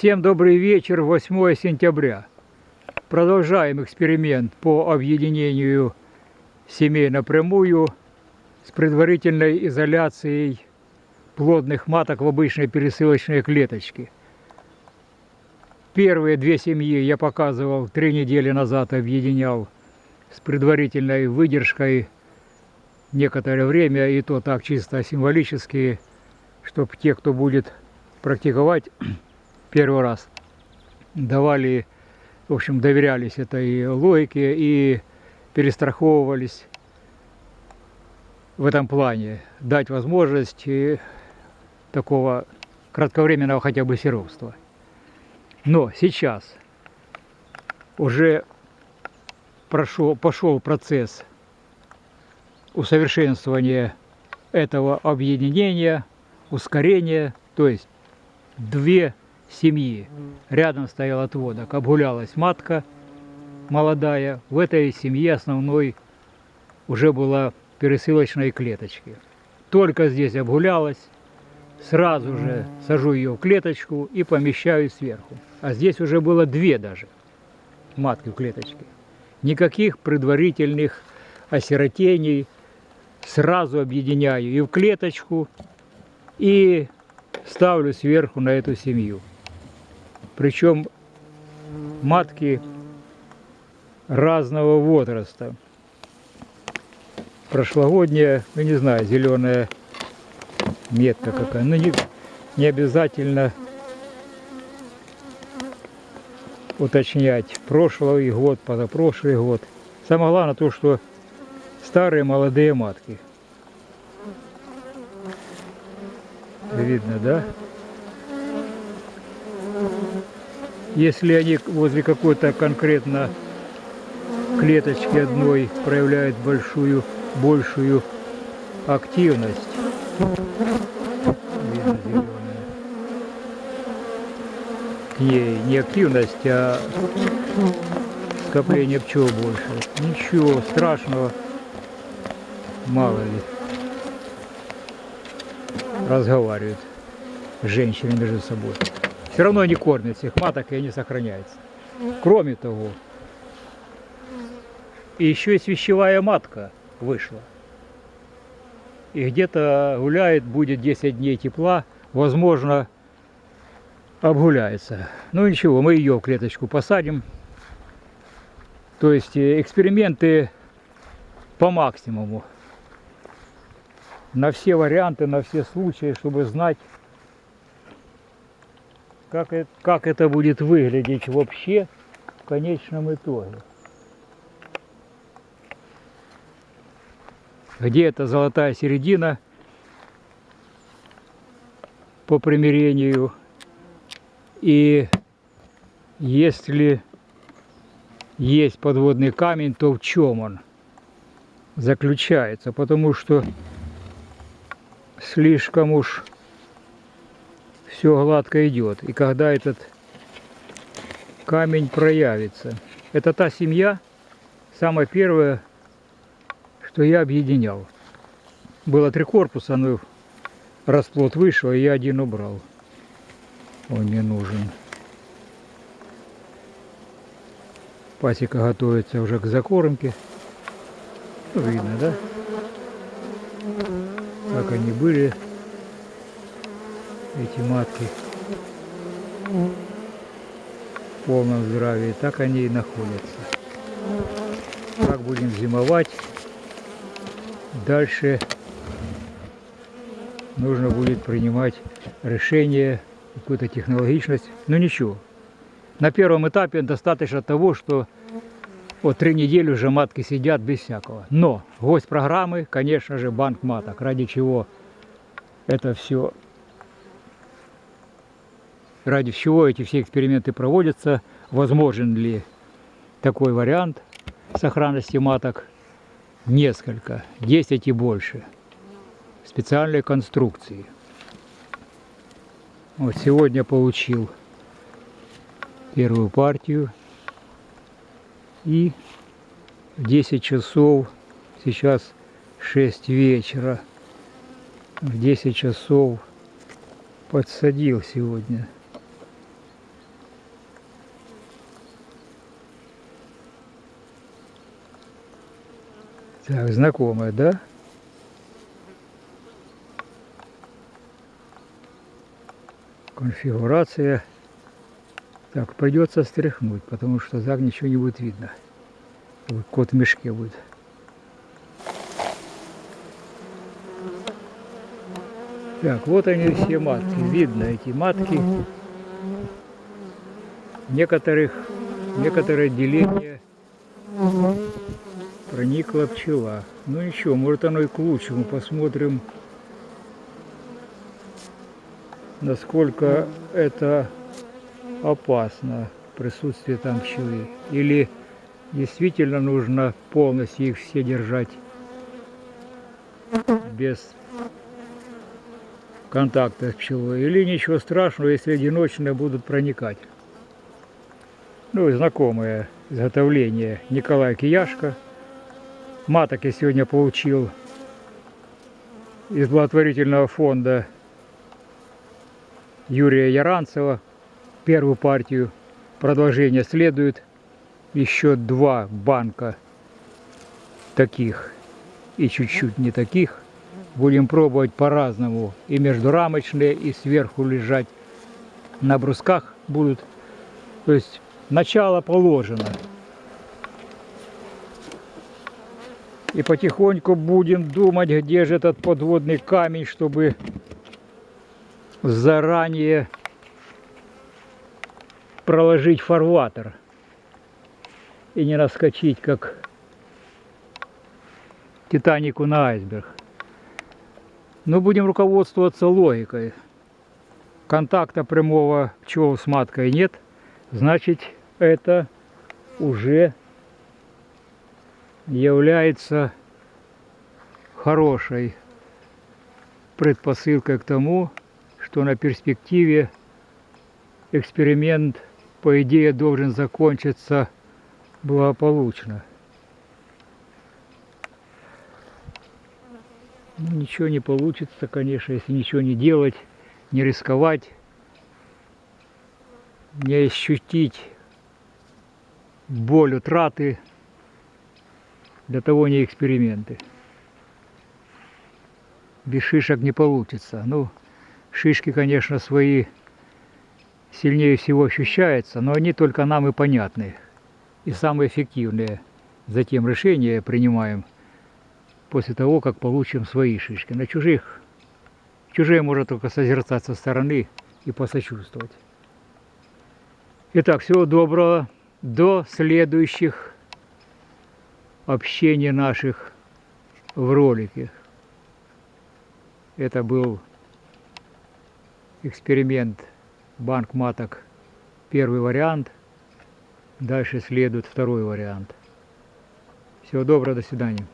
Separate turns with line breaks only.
Всем добрый вечер, 8 сентября. Продолжаем эксперимент по объединению семей напрямую с предварительной изоляцией плодных маток в обычной пересылочной клеточке. Первые две семьи я показывал три недели назад, объединял с предварительной выдержкой некоторое время, и то так чисто символически, чтобы те, кто будет практиковать первый раз, давали, в общем, доверялись этой логике и перестраховывались в этом плане, дать возможность такого кратковременного хотя бы серовства. Но сейчас уже прошел, пошел процесс усовершенствования этого объединения, ускорения, то есть две семьи. Рядом стоял отводок, обгулялась матка молодая. В этой семье основной уже была пересылочной клеточки. Только здесь обгулялась, сразу же сажу ее в клеточку и помещаю сверху. А здесь уже было две даже матки в клеточке. Никаких предварительных осиротений. Сразу объединяю и в клеточку, и ставлю сверху на эту семью. Причем матки разного возраста. Прошлогодняя, ну не знаю, зеленая метка какая. Но не, не обязательно уточнять прошлый год, позапрошлый год. Самое главное то, что старые молодые матки. Видно, да? Если они возле какой-то конкретно клеточки одной проявляют большую, большую активность, к ней не активность, а скопление пчел больше. Ничего страшного, мало ли, разговаривают женщины между собой. Все равно они кормят всех маток и они сохраняются. Кроме того, еще и свящевая матка вышла. И где-то гуляет, будет 10 дней тепла, возможно, обгуляется. Ну ничего, мы ее в клеточку посадим. То есть э, эксперименты по максимуму. На все варианты, на все случаи, чтобы знать, как это, как это будет выглядеть вообще в конечном итоге. Где эта золотая середина по примирению и если есть подводный камень, то в чем он заключается? Потому что слишком уж все гладко идет. И когда этот камень проявится. Это та семья, самая первая, что я объединял. Было три корпуса, но расплод вышел, и я один убрал. Он не нужен. Пасека готовится уже к закормке. Видно, да? Как они были эти матки в полном здравии, так они и находятся. Как будем зимовать, дальше нужно будет принимать решение, какую-то технологичность. Но ну, ничего. На первом этапе достаточно того, что вот три недели уже матки сидят без всякого. Но гость программы, конечно же, банк маток, ради чего это все ради чего эти все эксперименты проводятся, возможен ли такой вариант сохранности маток. Несколько, 10 и больше. Специальные конструкции. Вот сегодня получил первую партию. И в 10 часов, сейчас 6 вечера, в 10 часов подсадил сегодня Так, знакомая, да? Конфигурация. Так, придется стряхнуть, потому что так ничего не будет видно. Кот в мешке будет. Так, вот они все матки. Видно эти матки. Некоторых, некоторое отделение проникла пчела. Ну ничего, может оно и к лучшему. Посмотрим, насколько это опасно, присутствие там пчелы. Или действительно нужно полностью их все держать без контакта с пчелой. Или ничего страшного, если одиночные будут проникать. Ну, знакомое изготовление Николай Кияшко. Маток я сегодня получил из благотворительного фонда Юрия Яранцева. Первую партию. Продолжение следует. Еще два банка таких и чуть-чуть не таких. Будем пробовать по-разному. И междурамочные, и сверху лежать на брусках будут. То есть начало положено. И потихоньку будем думать, где же этот подводный камень, чтобы заранее проложить фарватер и не наскочить, как Титанику на айсберг. Но будем руководствоваться логикой. Контакта прямого пчел с маткой нет, значит это уже является хорошей предпосылкой к тому, что на перспективе эксперимент, по идее, должен закончиться благополучно. Ничего не получится, конечно, если ничего не делать, не рисковать, не ощутить боль утраты, для того не эксперименты. Без шишек не получится. Ну, шишки, конечно, свои сильнее всего ощущаются, но они только нам и понятны. И самые эффективные. Затем решения принимаем после того, как получим свои шишки. На чужих, чужие можно только созерцать со стороны и посочувствовать. Итак, всего доброго. До следующих общений наших в ролике. Это был эксперимент банк маток первый вариант. Дальше следует второй вариант. Всего доброго, до свидания.